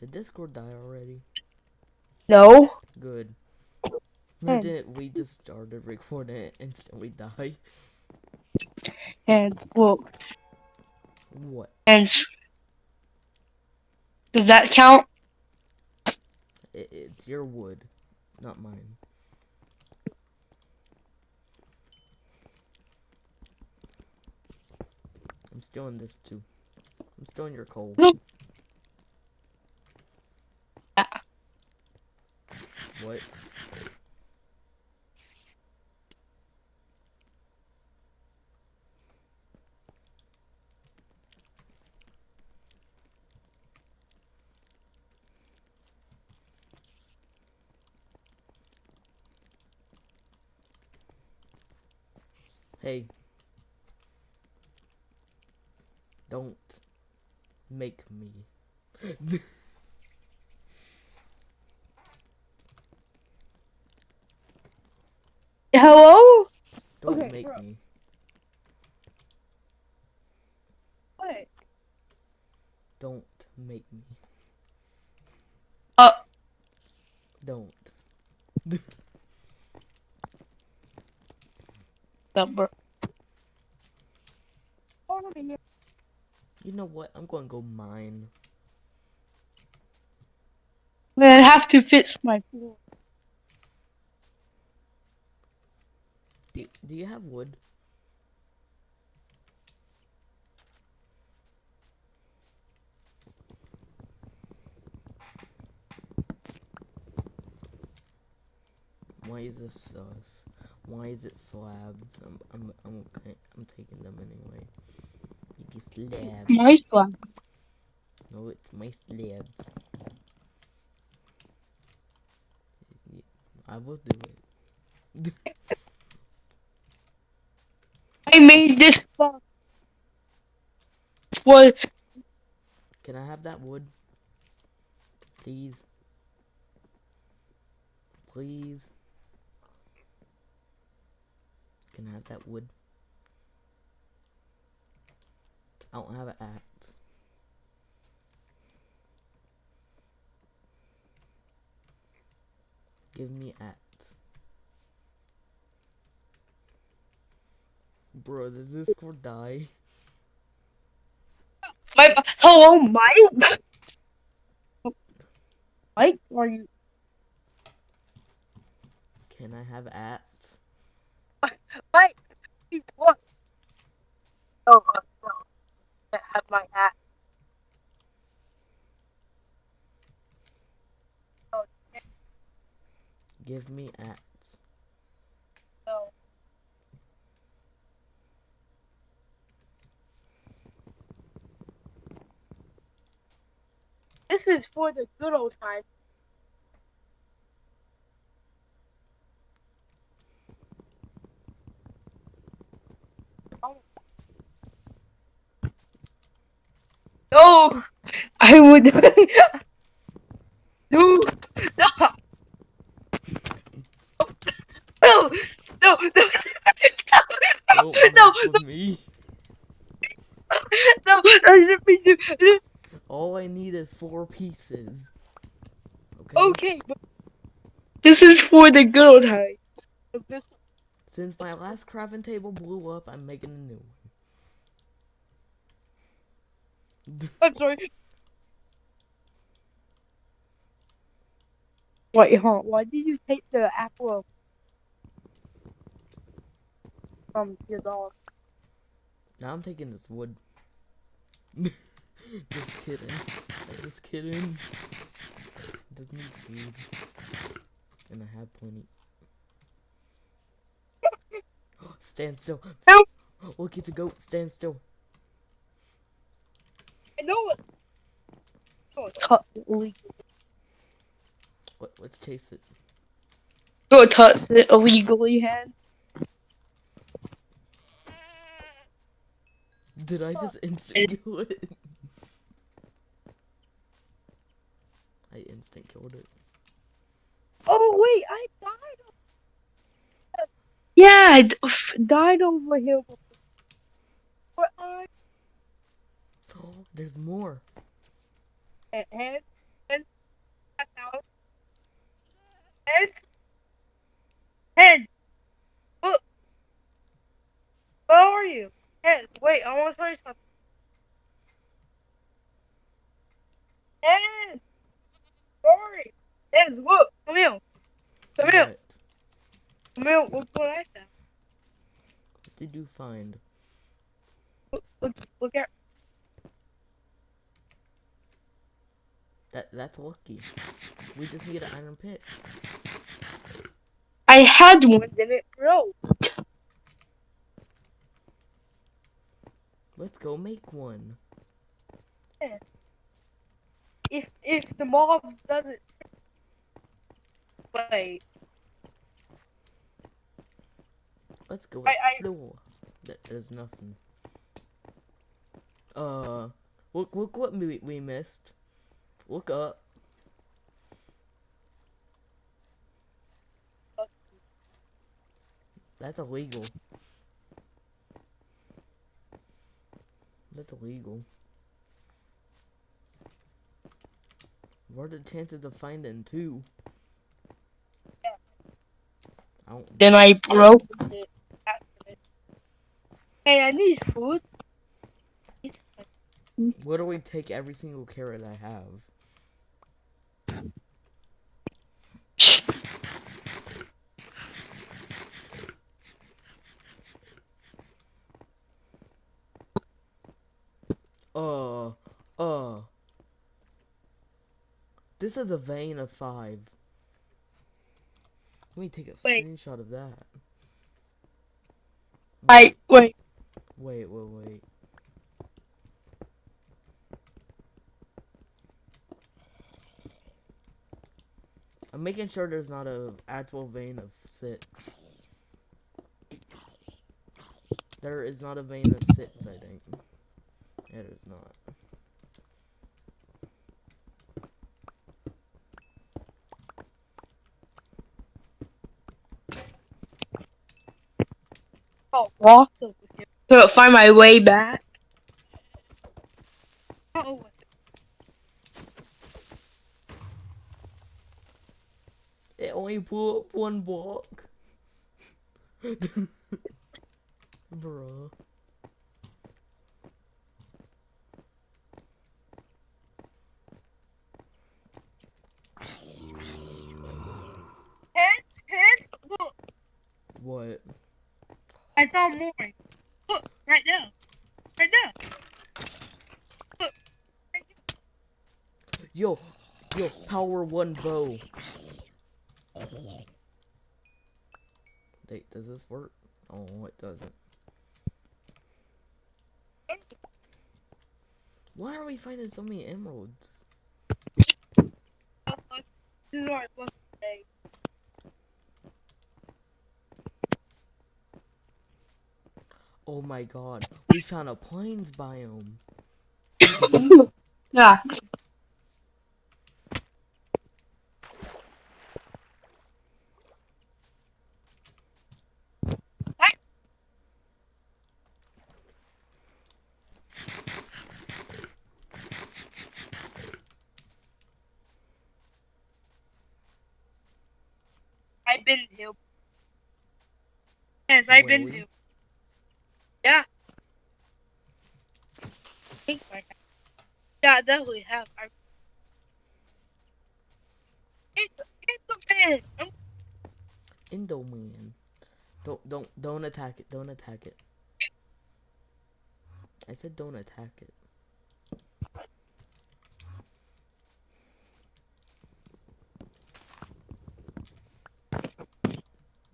Did Discord die already? No. Good. We did. We just started recording it instantly die. And well, What? and does that count? It, it's your wood, not mine. I'm stealing this too. I'm still in your coal. What? Hey. Don't make me. Hello. Don't Okay, make bro. me. What? Don't make me. Uh. Don't. Number. You know what? I'm going to go mine. Man, I have to fix my floor. Do, do you have wood? Why is this sus? Why is it slabs? I'm I'm I'm. I'm taking them anyway. Slabs. My slab. No, it's my slabs. I will do it. I made this box. Can I have that wood? Please. Please. Can I have that wood? I don't have an axe. Give me axe. Bro, does Discord die? my hello, Mike. Mike, are you? Can I have axe? Mike, what? Oh, uh, have my hat. Give me axe. No. This is for the good old times. No, I would. no, no, no, no, no, no, mess with me. no, I didn't mean to. I didn't- All I need is four pieces. Okay? Okay, but this is for the good old times. This Since my last crafting table blew up, I'm making a new one. I'm sorry. Wait, huh? Why did you take the apple from your dog? now I'm taking this wood. just kidding. Just kidding. Doesn't need food. And I have plenty. Stand still. No. Look, it's a goat. Stand still. I know it. Oh, touch it. What? Let's chase it. Go touch it illegally, hand. Did I just instant kill it? I instant killed it. Oh wait, I died. Yeah, I d- died over here. But I Oh, there's more. Head, head, head, down. Head, head. Look. Where are you? Head. Wait, I want to tell you something. Head. Sorry. Head, look. Come here. Come here. What? Come here. Look what I found. What did you find? Look, look, look at. That that's lucky. We just need an iron pick. I had one, then it broke. Let's go make one. If if the mobs doesn't. Wait. Let's go I- I- explore. That there's nothing. Uh, look look what we we missed. Look up. That's illegal. That's illegal. What are the chances of finding two? I don't. Then I broke. Hey, I need food. Where do we take every single carrot I have. Uh, uh. This is a vein of five. Let me take a Wait. screenshot of that. I wait. Wait, wait, wait. I'm making sure there's not a actual vein of six. There is not a vein of six, I think. Yeah, there's not. Oh, walk over here. To find my way back. Oh, It only pull up one block. Bruh. head, head. Look, What? I found more. Look, right there. Right there. Look. Right there. Yo, yo, power one bow. Wait, does this work? Oh, it doesn't. Why are we finding so many emeralds? Oh, look. This is what I'm supposed to say. Oh my god, we found a plains biome. Yeah. I've been here. Yes, I've been Really? here. Yeah. I think. Yeah, I definitely have. I... It's, it's a man. I'm. Don't don't don't attack it. Don't attack it. I said don't attack it.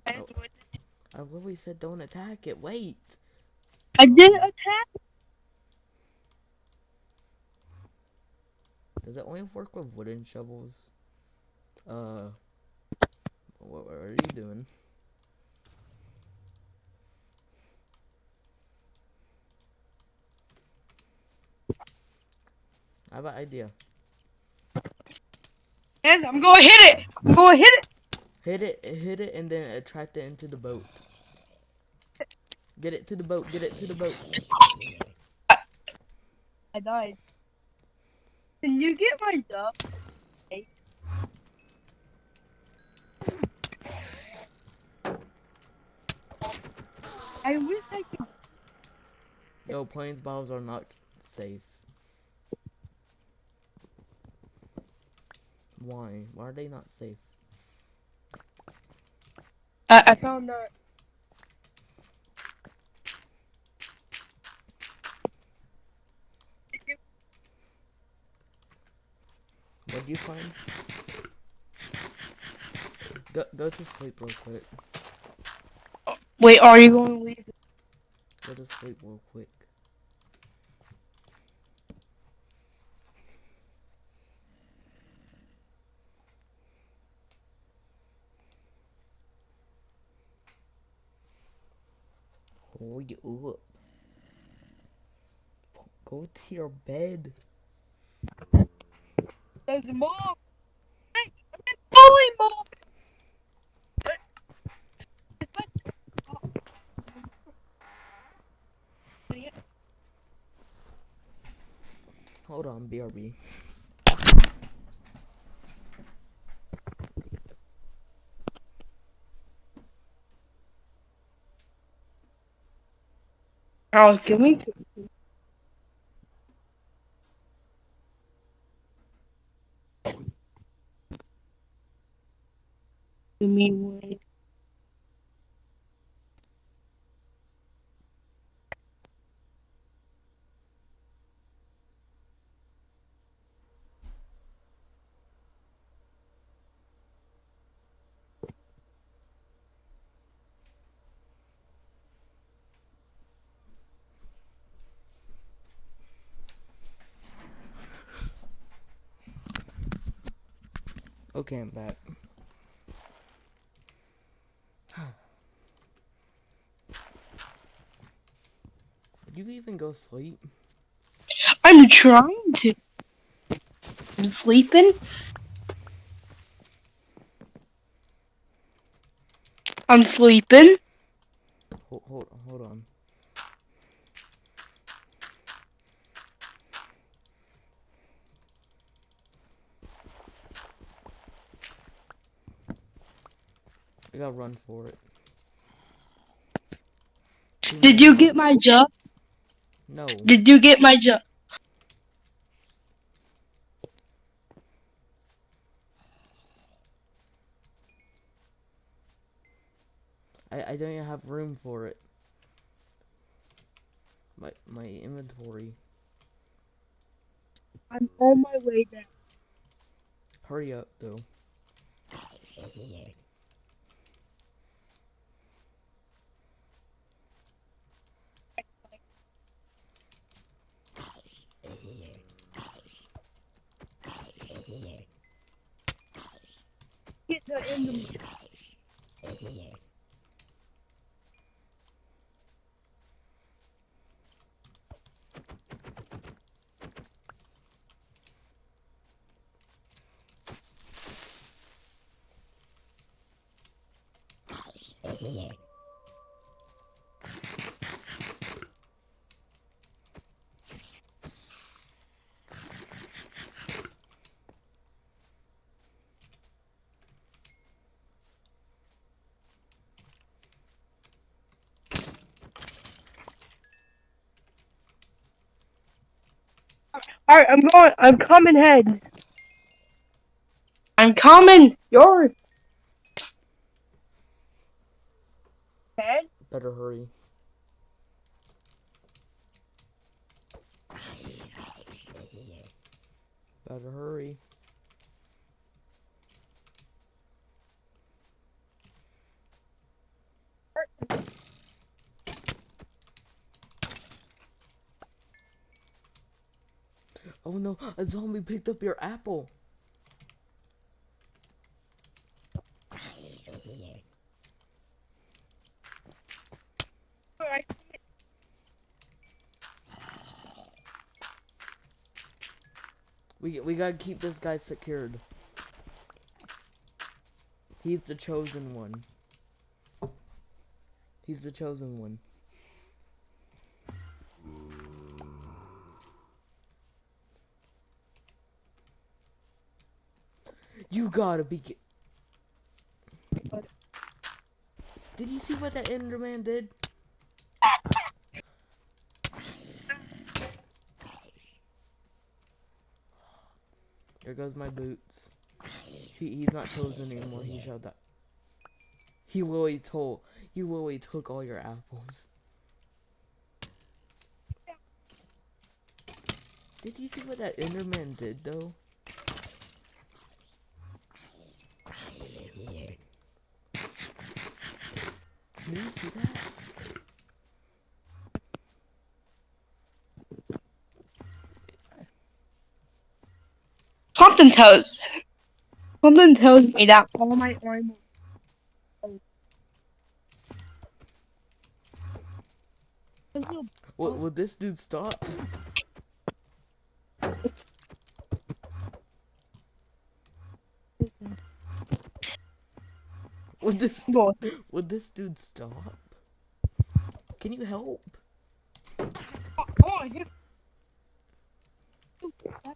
I Oh. I literally said don't attack it. Wait. I didn't attack. Does it only work with wooden shovels? Uh, what, what are you doing? I have an idea. Yes, I'm gonna hit it. I'm gonna hit it. Hit it, hit it, and then attract it into the boat. Get it to the boat. Get it to the boat. I died. Can you get my dub? I wish I could. Yo, plains biomes are not safe. Why? Why are they not safe? Uh, I, I found that. What'd you find? Go go to sleep real quick. Wait, are you going to leave? Go to sleep real quick. Hold you up. Go to your bed. There's mom. Hey, I'm mom. Hold on, BRB. Oh, can we? You mean wait? Okay, I'm back. You even go sleep? I'm trying to. I'm sleeping. I'm sleeping. Hold, hold, hold on. I gotta run for it. Did you get my job? No. Did you get my job? I, I don't even have room for it. My my inventory. I'm on my way there. Hurry up though. Get the Alright, I'm going. I'm coming head. I'm coming. Yours. Head? Better hurry. Better hurry. Oh no, a zombie picked up your apple. We we gotta keep this guy secured. He's the chosen one. He's the chosen one. You gotta be. Did you see what that Enderman did? There goes my boots. He, he's not chosen anymore. He showed that. He literally told. He literally took all your apples. Did you see what that Enderman did though? Did you see that? Something tells something tells me that all my armor. Will, will this dude stop? Would this would this dude stop? Can you help? Oh,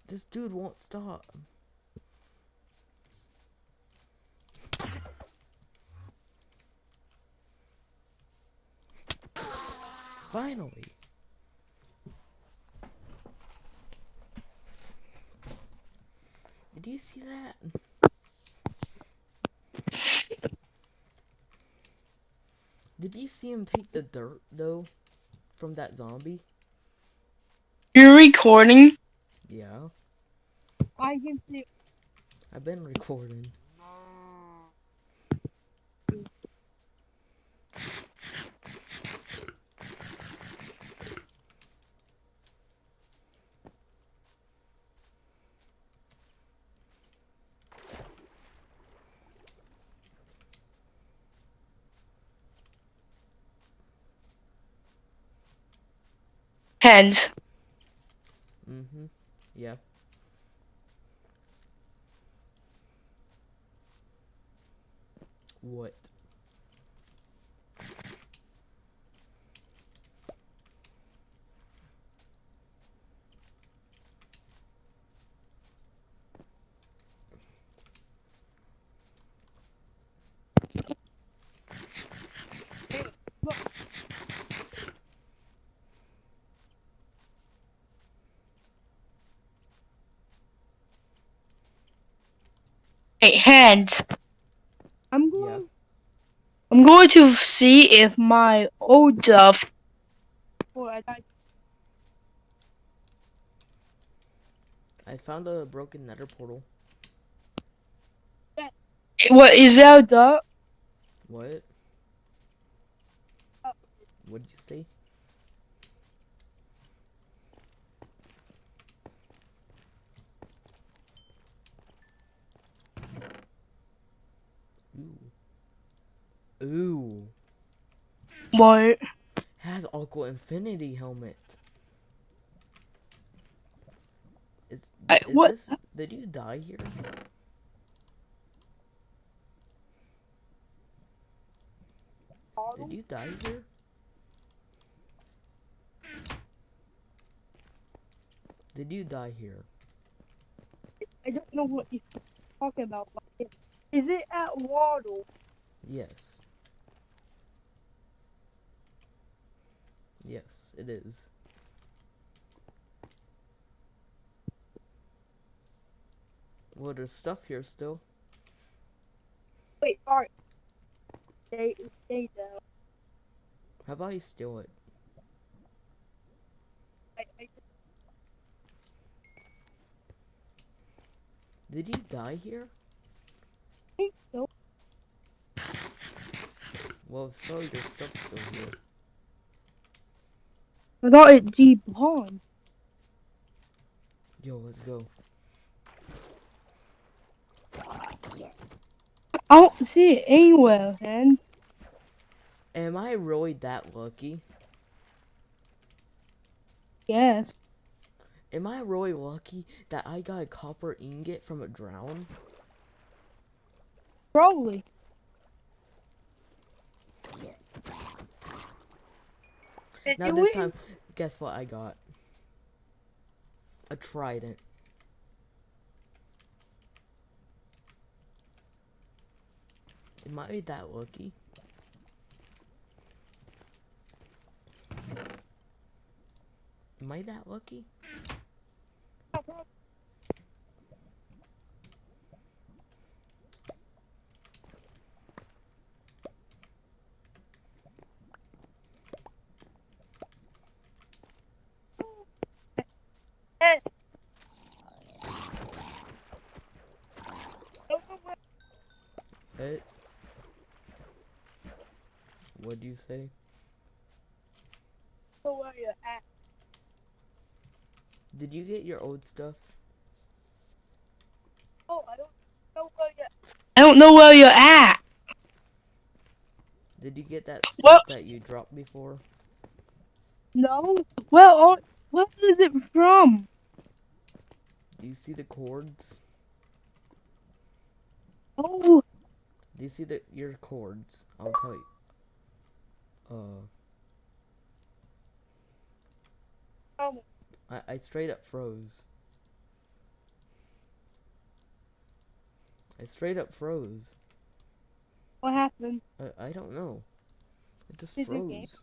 This dude won't stop. Finally. Did you see that? Did you see him take the dirt though from that zombie? You're recording. Yeah, I can see. I've been recording. Heads. Mm-hmm. Yeah. What? Hey, heads. I'm Yeah. going. I'm going to see if my old stuff. Oh, I died. I found a broken nether portal. What is that? The What? Uh. Oh. What did you say? Ooh. What? Has Aqua Affinity helmet. Is, I- is what? this did you die here? Did you die here? Did you die here? I don't know what you're talking about. Is it at Waddle? Yes. Yes, it is. Well, there's stuff here still. Wait, alright. Stay, stay down. How about you steal it? I, I, Did you die here? think so. Well, sorry, there's stuff still here. I thought it despawned. Yo, let's go. I don't see it anywhere, man. Am I really that lucky? Yes. Am I really lucky that I got a copper ingot from a drown? Probably. Did now this win? time, guess what I got? A trident. It might be that lucky. Am I that lucky? Ed. Don't know where- Eh? What'd you say? don't where you're at. Did you get your old stuff? Oh, I don't know where you're I don't know where you're at. Did you get that stuff What? that you dropped before? No. Well, oh, what is it from? Do you see the cords? Oh, Do you see the your cords? I'll tell you. Uh, um, I, I straight up froze. I straight up froze. what happened? I, I don't know. It just Is froze.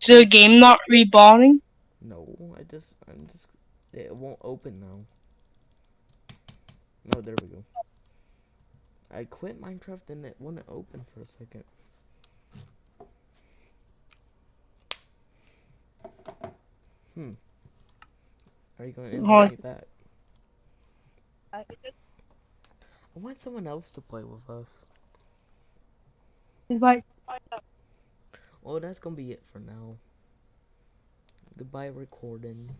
Is the game not rebonding? No, I just, I'm just, it won't open now. No, there we go. I quit Minecraft and it wouldn't open for a second. Hmm. Are you going to Oh, invite me back? I want someone else to play with us. It's like, Well, that's gonna be it for now. Goodbye, recording.